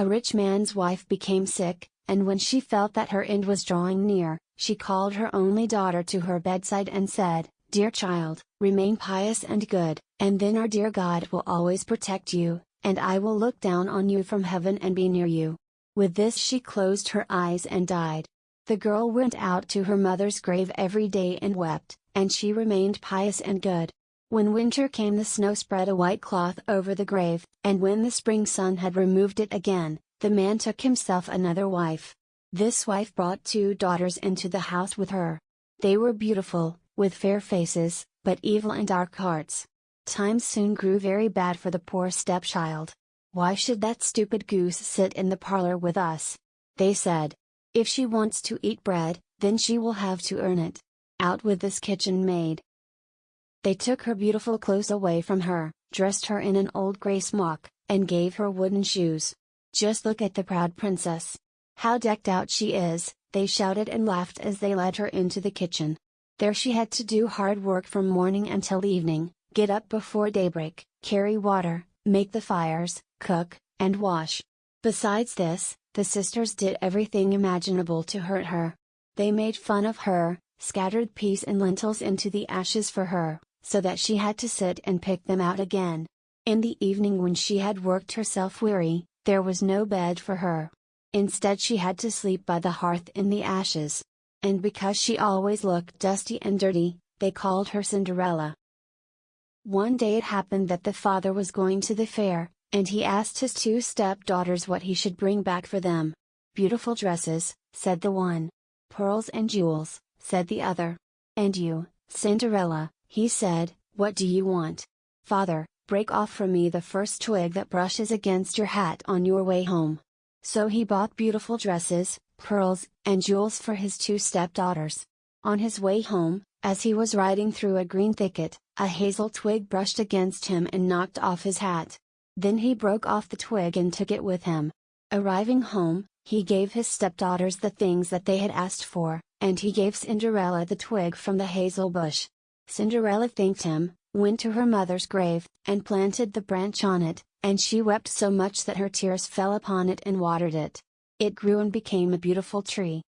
A rich man's wife became sick, and when she felt that her end was drawing near, she called her only daughter to her bedside and said, Dear child, remain pious and good, and then our dear God will always protect you, and I will look down on you from heaven and be near you. With this she closed her eyes and died. The girl went out to her mother's grave every day and wept, and she remained pious and good. When winter came the snow spread a white cloth over the grave, and when the spring sun had removed it again, the man took himself another wife. This wife brought two daughters into the house with her. They were beautiful, with fair faces, but evil and dark hearts. Times soon grew very bad for the poor stepchild. Why should that stupid goose sit in the parlor with us? They said. If she wants to eat bread, then she will have to earn it. Out with this kitchen maid. They took her beautiful clothes away from her, dressed her in an old grey smock, and gave her wooden shoes. Just look at the proud princess. How decked out she is, they shouted and laughed as they led her into the kitchen. There she had to do hard work from morning until evening, get up before daybreak, carry water, make the fires, cook, and wash. Besides this, the sisters did everything imaginable to hurt her. They made fun of her, scattered peas and lentils into the ashes for her, so that she had to sit and pick them out again. In the evening when she had worked herself weary, there was no bed for her. Instead she had to sleep by the hearth in the ashes and because she always looked dusty and dirty, they called her Cinderella. One day it happened that the father was going to the fair, and he asked his two stepdaughters what he should bring back for them. Beautiful dresses, said the one. Pearls and jewels, said the other. And you, Cinderella, he said, what do you want? Father, break off for me the first twig that brushes against your hat on your way home. So he bought beautiful dresses, pearls, and jewels for his two stepdaughters. On his way home, as he was riding through a green thicket, a hazel twig brushed against him and knocked off his hat. Then he broke off the twig and took it with him. Arriving home, he gave his stepdaughters the things that they had asked for, and he gave Cinderella the twig from the hazel bush. Cinderella thanked him, went to her mother's grave, and planted the branch on it, and she wept so much that her tears fell upon it and watered it. It grew and became a beautiful tree.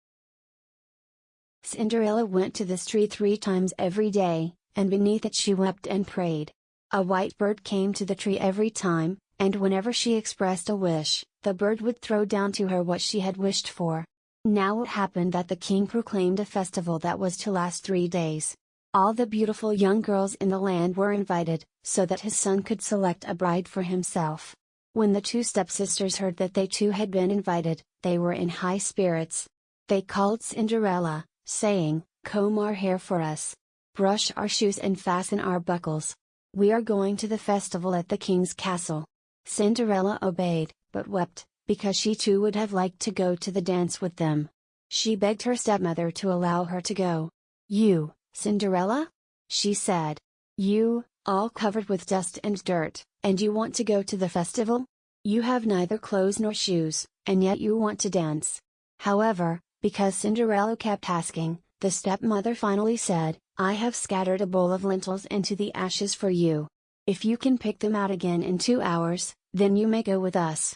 Cinderella went to this tree three times every day, and beneath it she wept and prayed. A white bird came to the tree every time, and whenever she expressed a wish, the bird would throw down to her what she had wished for. Now it happened that the king proclaimed a festival that was to last three days. All the beautiful young girls in the land were invited, so that his son could select a bride for himself. When the two stepsisters heard that they too had been invited, they were in high spirits. They called Cinderella, saying, Comb our hair for us. Brush our shoes and fasten our buckles. We are going to the festival at the king's castle. Cinderella obeyed, but wept, because she too would have liked to go to the dance with them. She begged her stepmother to allow her to go. You, Cinderella? She said. You, all covered with dust and dirt, and you want to go to the festival? You have neither clothes nor shoes, and yet you want to dance. However, because Cinderella kept asking, the stepmother finally said, I have scattered a bowl of lentils into the ashes for you. If you can pick them out again in two hours, then you may go with us.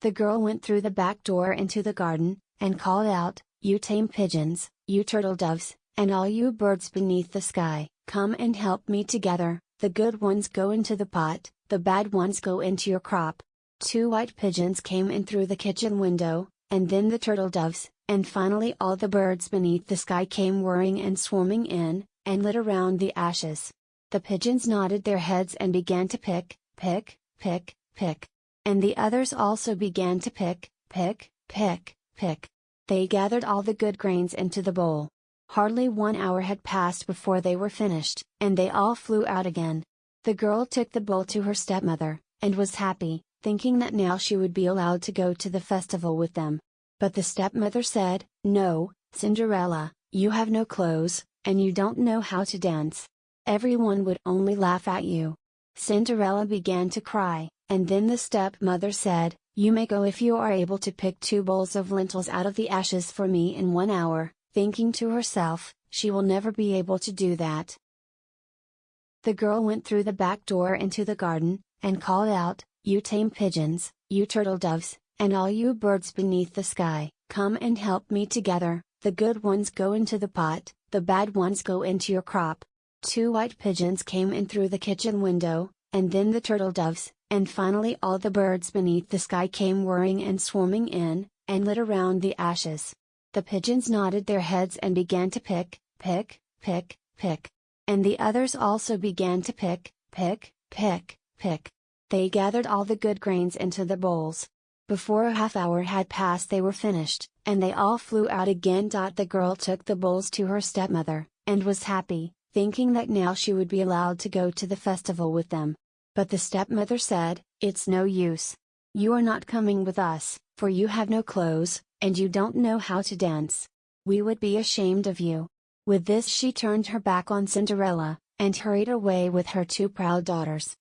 The girl went through the back door into the garden, and called out, You tame pigeons, you turtle doves, and all you birds beneath the sky, come and help me together, the good ones go into the pot, the bad ones go into your crop. Two white pigeons came in through the kitchen window, and then the turtle doves, and finally all the birds beneath the sky came whirring and swarming in, and lit around the ashes. The pigeons nodded their heads and began to pick, pick, pick, pick. And the others also began to pick, pick, pick, pick. They gathered all the good grains into the bowl. Hardly one hour had passed before they were finished, and they all flew out again. The girl took the bowl to her stepmother, and was happy, thinking that now she would be allowed to go to the festival with them. But the stepmother said, No, Cinderella, you have no clothes, and you don't know how to dance. Everyone would only laugh at you. Cinderella began to cry, and then the stepmother said, You may go if you are able to pick two bowls of lentils out of the ashes for me in one hour, thinking to herself, she will never be able to do that. The girl went through the back door into the garden, and called out, You tame pigeons, you turtle doves, and all you birds beneath the sky, come and help me together, the good ones go into the pot, the bad ones go into your crop. Two white pigeons came in through the kitchen window, and then the turtle doves, and finally all the birds beneath the sky came whirring and swarming in, and lit around the ashes. The pigeons nodded their heads and began to pick, pick, pick, pick. And the others also began to pick, pick, pick, pick. They gathered all the good grains into the bowls. Before a half hour had passed they were finished, and they all flew out again. The girl took the bowls to her stepmother, and was happy, thinking that now she would be allowed to go to the festival with them. But the stepmother said, It's no use. You are not coming with us, for you have no clothes, and you don't know how to dance. We would be ashamed of you. With this she turned her back on Cinderella, and hurried away with her two proud daughters.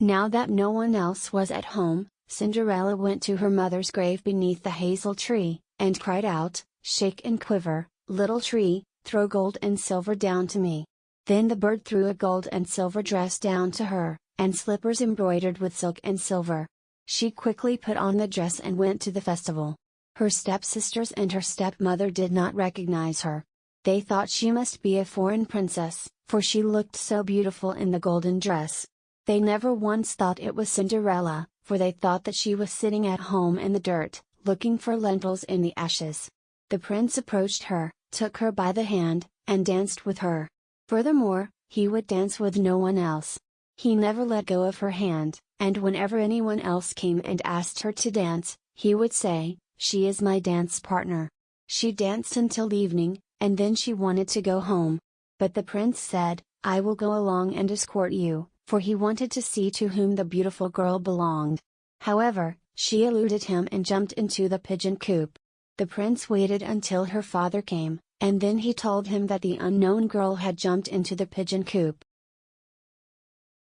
Now that no one else was at home, Cinderella went to her mother's grave beneath the hazel tree, and cried out, Shake and quiver, little tree, throw gold and silver down to me. Then the bird threw a gold and silver dress down to her, and slippers embroidered with silk and silver. She quickly put on the dress and went to the festival. Her stepsisters and her stepmother did not recognize her. They thought she must be a foreign princess, for she looked so beautiful in the golden dress. They never once thought it was Cinderella, for they thought that she was sitting at home in the dirt, looking for lentils in the ashes. The prince approached her, took her by the hand, and danced with her. Furthermore, he would dance with no one else. He never let go of her hand, and whenever anyone else came and asked her to dance, he would say, She is my dance partner. She danced until evening, and then she wanted to go home. But the prince said, I will go along and escort you, for he wanted to see to whom the beautiful girl belonged. However, she eluded him and jumped into the pigeon coop. The prince waited until her father came, and then he told him that the unknown girl had jumped into the pigeon coop.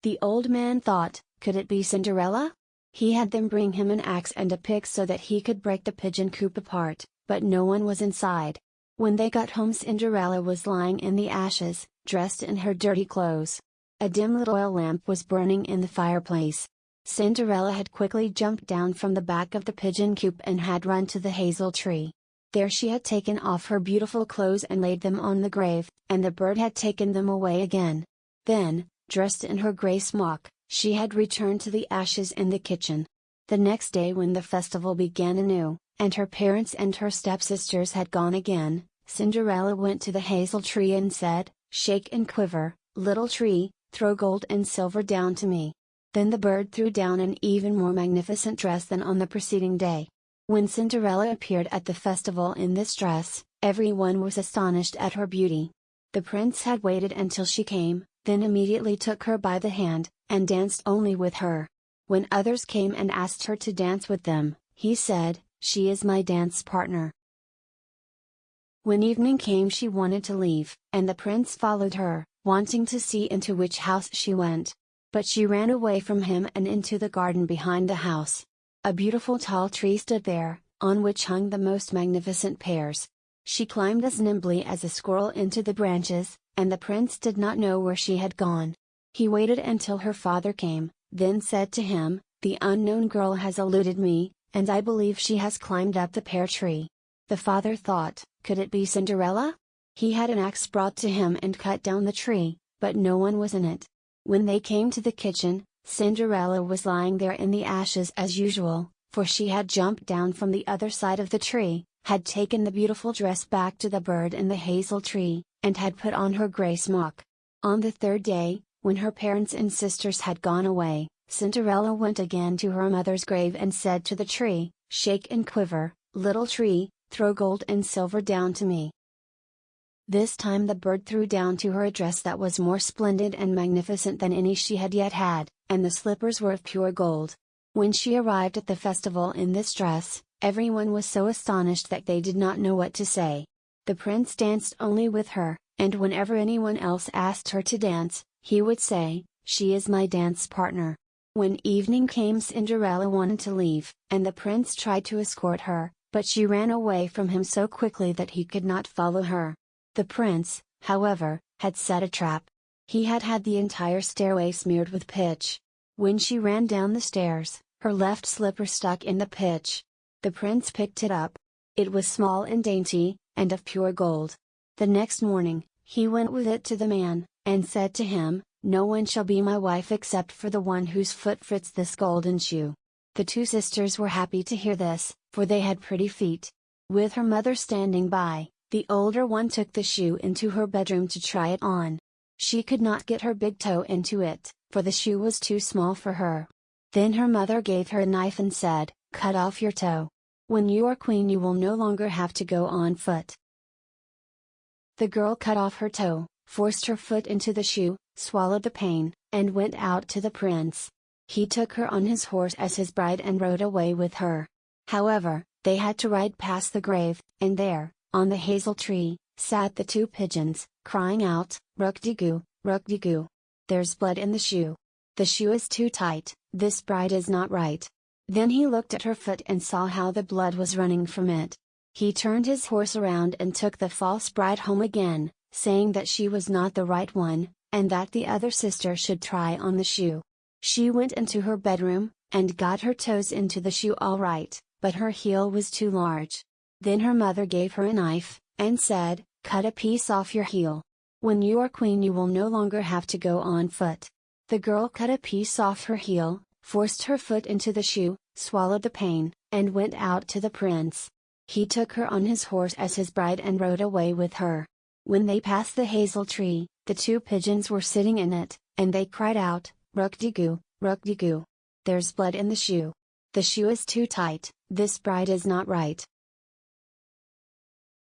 The old man thought, could it be Cinderella? He had them bring him an axe and a pick so that he could break the pigeon coop apart, but no one was inside. When they got home Cinderella was lying in the ashes, dressed in her dirty clothes. A dim little oil lamp was burning in the fireplace. Cinderella had quickly jumped down from the back of the pigeon coop and had run to the hazel tree. There she had taken off her beautiful clothes and laid them on the grave, and the bird had taken them away again. Then, dressed in her grey smock, she had returned to the ashes in the kitchen. The next day when the festival began anew, and her parents and her stepsisters had gone again, Cinderella went to the hazel tree and said, Shake and quiver, little tree, throw gold and silver down to me. Then the bird threw down an even more magnificent dress than on the preceding day. When Cinderella appeared at the festival in this dress, everyone was astonished at her beauty. The prince had waited until she came, then immediately took her by the hand, and danced only with her. When others came and asked her to dance with them, he said, she is my dance partner. When evening came she wanted to leave, and the prince followed her, wanting to see into which house she went. But she ran away from him and into the garden behind the house. A beautiful tall tree stood there, on which hung the most magnificent pears. She climbed as nimbly as a squirrel into the branches, and the prince did not know where she had gone. He waited until her father came, then said to him, The unknown girl has eluded me, and I believe she has climbed up the pear tree. The father thought, could it be Cinderella? He had an axe brought to him and cut down the tree, but no one was in it. When they came to the kitchen, Cinderella was lying there in the ashes as usual, for she had jumped down from the other side of the tree, had taken the beautiful dress back to the bird in the hazel tree, and had put on her grey smock. On the third day, when her parents and sisters had gone away, Cinderella went again to her mother's grave and said to the tree, Shake and quiver, little tree, throw gold and silver down to me. This time the bird threw down to her a dress that was more splendid and magnificent than any she had yet had, and the slippers were of pure gold. When she arrived at the festival in this dress, everyone was so astonished that they did not know what to say. The prince danced only with her, and whenever anyone else asked her to dance, he would say, She is my dance partner. When evening came Cinderella wanted to leave, and the prince tried to escort her, but she ran away from him so quickly that he could not follow her. The prince, however, had set a trap. He had had the entire stairway smeared with pitch. When she ran down the stairs, her left slipper stuck in the pitch. The prince picked it up. It was small and dainty, and of pure gold. The next morning, he went with it to the man, and said to him, No one shall be my wife except for the one whose foot fits this golden shoe. The two sisters were happy to hear this, for they had pretty feet. With her mother standing by, the older one took the shoe into her bedroom to try it on. She could not get her big toe into it, for the shoe was too small for her. Then her mother gave her a knife and said, Cut off your toe. When you are queen you will no longer have to go on foot. The girl cut off her toe, forced her foot into the shoe, swallowed the pain, and went out to the prince. He took her on his horse as his bride and rode away with her. However, they had to ride past the grave, and there, on the hazel tree, sat the two pigeons, crying out, Rukdigu, Rukdigu. There's blood in the shoe. The shoe is too tight, this bride is not right. Then he looked at her foot and saw how the blood was running from it. He turned his horse around and took the false bride home again, saying that she was not the right one, and that the other sister should try on the shoe. She went into her bedroom, and got her toes into the shoe all right, but her heel was too large. Then her mother gave her a knife, and said, Cut a piece off your heel. When you are queen you will no longer have to go on foot. The girl cut a piece off her heel, forced her foot into the shoe, swallowed the pain, and went out to the prince. He took her on his horse as his bride and rode away with her. When they passed the hazel tree, the two pigeons were sitting in it, and they cried out, Rukdigu, Rukdigu. There's blood in the shoe. The shoe is too tight, this bride is not right.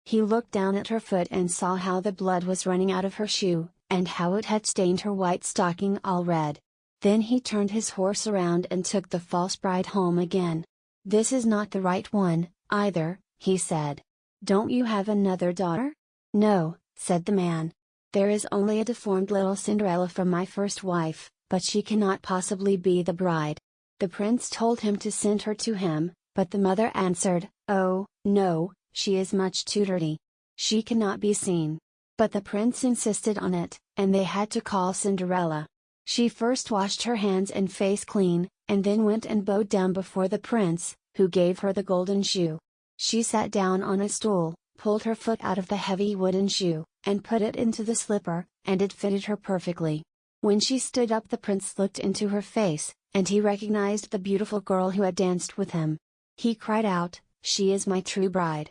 He looked down at her foot and saw how the blood was running out of her shoe, and how it had stained her white stocking all red. Then he turned his horse around and took the false bride home again. This is not the right one, either, he said. Don't you have another daughter? No, said the man. There is only a deformed little Cinderella from my first wife, but she cannot possibly be the bride. The prince told him to send her to him, but the mother answered, Oh, no, she is much too dirty. She cannot be seen. But the prince insisted on it, and they had to call Cinderella. She first washed her hands and face clean, and then went and bowed down before the prince, who gave her the golden shoe. She sat down on a stool, pulled her foot out of the heavy wooden shoe, and put it into the slipper, and it fitted her perfectly. When she stood up the prince looked into her face, and he recognized the beautiful girl who had danced with him. He cried out, She is my true bride.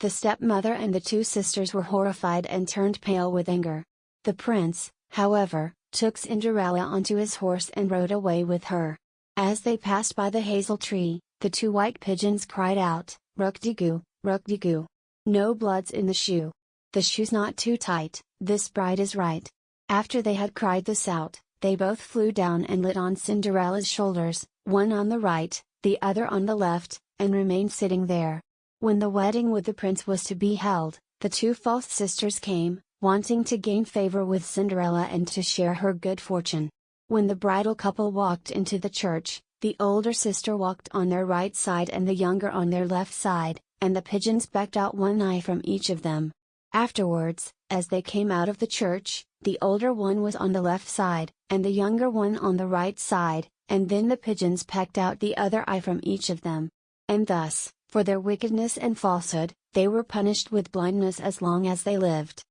The stepmother and the two sisters were horrified and turned pale with anger. The prince, however, took Cinderella onto his horse and rode away with her. As they passed by the hazel tree, the two white pigeons cried out, Rukdigu, Rukdigu. No bloods in the shoe. The shoe's not too tight, this bride is right. After they had cried this out, they both flew down and lit on Cinderella's shoulders, one on the right, the other on the left, and remained sitting there. When the wedding with the prince was to be held, the two false sisters came, wanting to gain favor with Cinderella and to share her good fortune. When the bridal couple walked into the church, the older sister walked on their right side and the younger on their left side, and the pigeons pecked out one eye from each of them. Afterwards, as they came out of the church, the older one was on the left side, and the younger one on the right side, and then the pigeons pecked out the other eye from each of them. And thus, for their wickedness and falsehood, they were punished with blindness as long as they lived.